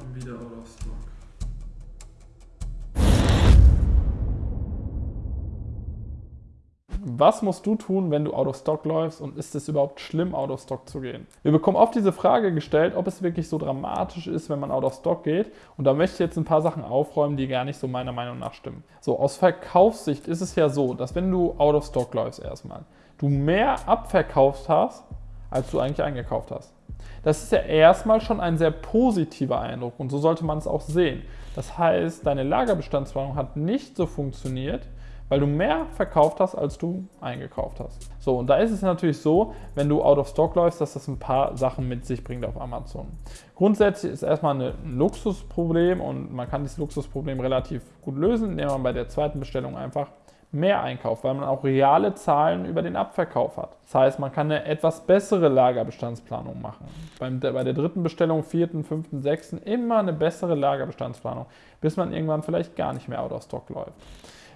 Schon wieder out of stock. Was musst du tun, wenn du out of stock läufst und ist es überhaupt schlimm, out of stock zu gehen? Wir bekommen oft diese Frage gestellt, ob es wirklich so dramatisch ist, wenn man out of stock geht. Und da möchte ich jetzt ein paar Sachen aufräumen, die gar nicht so meiner Meinung nach stimmen. So, aus Verkaufssicht ist es ja so, dass wenn du out of stock läufst erstmal, du mehr abverkauft hast, als du eigentlich eingekauft hast. Das ist ja erstmal schon ein sehr positiver Eindruck und so sollte man es auch sehen. Das heißt, deine Lagerbestandsplanung hat nicht so funktioniert, weil du mehr verkauft hast, als du eingekauft hast. So, und da ist es natürlich so, wenn du out of stock läufst, dass das ein paar Sachen mit sich bringt auf Amazon. Grundsätzlich ist erstmal ein Luxusproblem und man kann dieses Luxusproblem relativ gut lösen, indem man bei der zweiten Bestellung einfach mehr einkauft, weil man auch reale Zahlen über den Abverkauf hat. Das heißt, man kann eine etwas bessere Lagerbestandsplanung machen. Beim, bei der dritten Bestellung, vierten, fünften, sechsten immer eine bessere Lagerbestandsplanung, bis man irgendwann vielleicht gar nicht mehr out of stock läuft.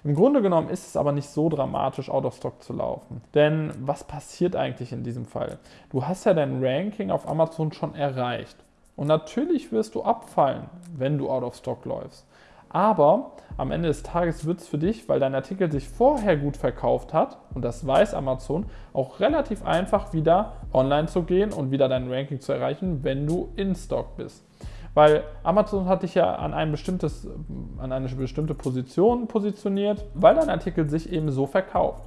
Im Grunde genommen ist es aber nicht so dramatisch, out of stock zu laufen. Denn was passiert eigentlich in diesem Fall? Du hast ja dein Ranking auf Amazon schon erreicht. Und natürlich wirst du abfallen, wenn du out of stock läufst. Aber am Ende des Tages wird es für dich, weil dein Artikel sich vorher gut verkauft hat, und das weiß Amazon, auch relativ einfach wieder online zu gehen und wieder dein Ranking zu erreichen, wenn du in Stock bist. Weil Amazon hat dich ja an, ein bestimmtes, an eine bestimmte Position positioniert, weil dein Artikel sich eben so verkauft.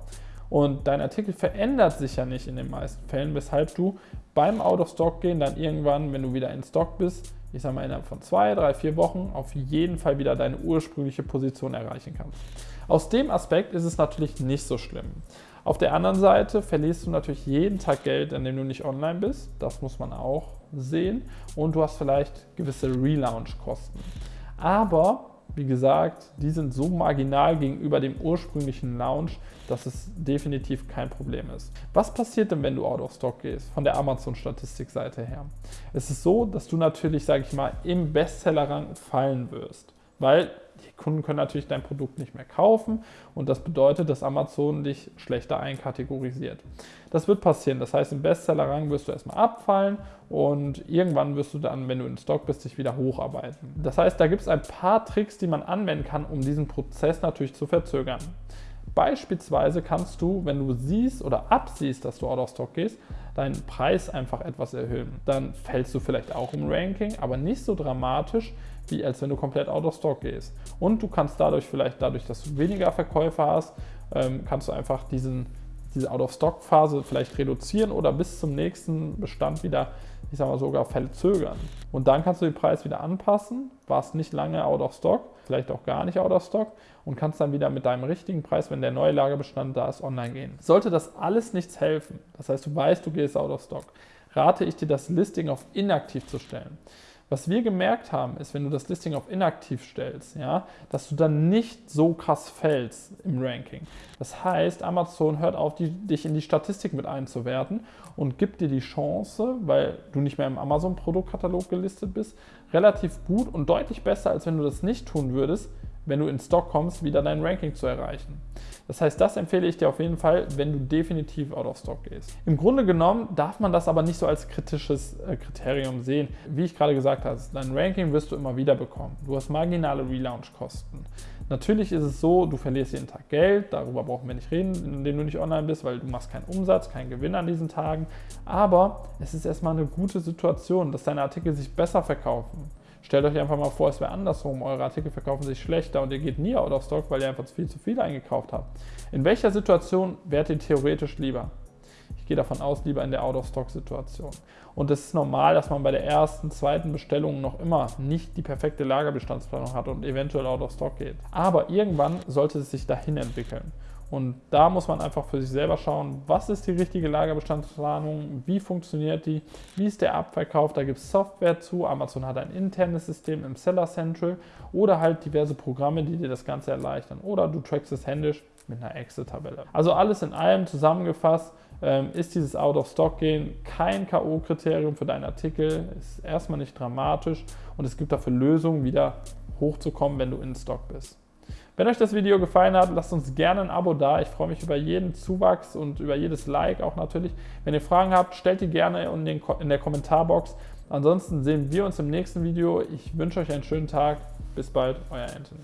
Und dein Artikel verändert sich ja nicht in den meisten Fällen, weshalb du beim Out-of-Stock-Gehen dann irgendwann, wenn du wieder in Stock bist, ich sage mal innerhalb von zwei, drei, vier Wochen auf jeden Fall wieder deine ursprüngliche Position erreichen kannst. Aus dem Aspekt ist es natürlich nicht so schlimm. Auf der anderen Seite verlierst du natürlich jeden Tag Geld, an dem du nicht online bist. Das muss man auch sehen. Und du hast vielleicht gewisse Relaunch-Kosten. Aber wie gesagt, die sind so marginal gegenüber dem ursprünglichen Launch, dass es definitiv kein Problem ist. Was passiert denn, wenn du out of stock gehst, von der Amazon-Statistikseite her? Es ist so, dass du natürlich, sage ich mal, im Bestsellerrang fallen wirst, weil die Kunden können natürlich dein Produkt nicht mehr kaufen und das bedeutet, dass Amazon dich schlechter einkategorisiert. Das wird passieren. Das heißt, im Bestsellerrang wirst du erstmal abfallen und irgendwann wirst du dann, wenn du in Stock bist, dich wieder hocharbeiten. Das heißt, da gibt es ein paar Tricks, die man anwenden kann, um diesen Prozess natürlich zu verzögern. Beispielsweise kannst du, wenn du siehst oder absiehst, dass du out of stock gehst, deinen Preis einfach etwas erhöhen. Dann fällst du vielleicht auch im Ranking, aber nicht so dramatisch, wie als wenn du komplett out of stock gehst. Und du kannst dadurch vielleicht, dadurch, dass du weniger Verkäufer hast, ähm, kannst du einfach diesen, diese Out-of-Stock-Phase vielleicht reduzieren oder bis zum nächsten Bestand wieder, ich sag mal sogar verzögern. Und dann kannst du den Preis wieder anpassen, warst nicht lange out of stock, vielleicht auch gar nicht out of stock und kannst dann wieder mit deinem richtigen Preis, wenn der neue Lagerbestand da ist, online gehen. Sollte das alles nichts helfen, das heißt du weißt, du gehst out of stock, rate ich dir das Listing auf inaktiv zu stellen. Was wir gemerkt haben, ist, wenn du das Listing auf inaktiv stellst, ja, dass du dann nicht so krass fällst im Ranking. Das heißt, Amazon hört auf, die, dich in die Statistik mit einzuwerten und gibt dir die Chance, weil du nicht mehr im Amazon-Produktkatalog gelistet bist, relativ gut und deutlich besser, als wenn du das nicht tun würdest, wenn du in Stock kommst, wieder dein Ranking zu erreichen. Das heißt, das empfehle ich dir auf jeden Fall, wenn du definitiv out of stock gehst. Im Grunde genommen darf man das aber nicht so als kritisches äh, Kriterium sehen. Wie ich gerade gesagt habe, dein Ranking wirst du immer wieder bekommen. Du hast marginale Relaunch-Kosten. Natürlich ist es so, du verlierst jeden Tag Geld, darüber brauchen wir nicht reden, indem du nicht online bist, weil du machst keinen Umsatz, keinen Gewinn an diesen Tagen. Aber es ist erstmal eine gute Situation, dass deine Artikel sich besser verkaufen. Stellt euch einfach mal vor, es wäre andersrum. Eure Artikel verkaufen sich schlechter und ihr geht nie out of stock, weil ihr einfach viel zu viel eingekauft habt. In welcher Situation wärt ihr theoretisch lieber? Ich gehe davon aus, lieber in der Out-of-Stock-Situation. Und es ist normal, dass man bei der ersten, zweiten Bestellung noch immer nicht die perfekte Lagerbestandsplanung hat und eventuell Out-of-Stock geht. Aber irgendwann sollte es sich dahin entwickeln. Und da muss man einfach für sich selber schauen, was ist die richtige Lagerbestandsplanung, wie funktioniert die, wie ist der Abverkauf, da gibt es Software zu, Amazon hat ein internes System im Seller Central oder halt diverse Programme, die dir das Ganze erleichtern. Oder du trackst es händisch mit einer Excel-Tabelle. Also alles in allem zusammengefasst, ähm, ist dieses Out-of-Stock-Gehen kein K.O.-Kriterium für deinen Artikel, ist erstmal nicht dramatisch und es gibt dafür Lösungen, wieder hochzukommen, wenn du in Stock bist. Wenn euch das Video gefallen hat, lasst uns gerne ein Abo da. Ich freue mich über jeden Zuwachs und über jedes Like auch natürlich. Wenn ihr Fragen habt, stellt die gerne in, den, in der Kommentarbox. Ansonsten sehen wir uns im nächsten Video. Ich wünsche euch einen schönen Tag. Bis bald, euer Anthony.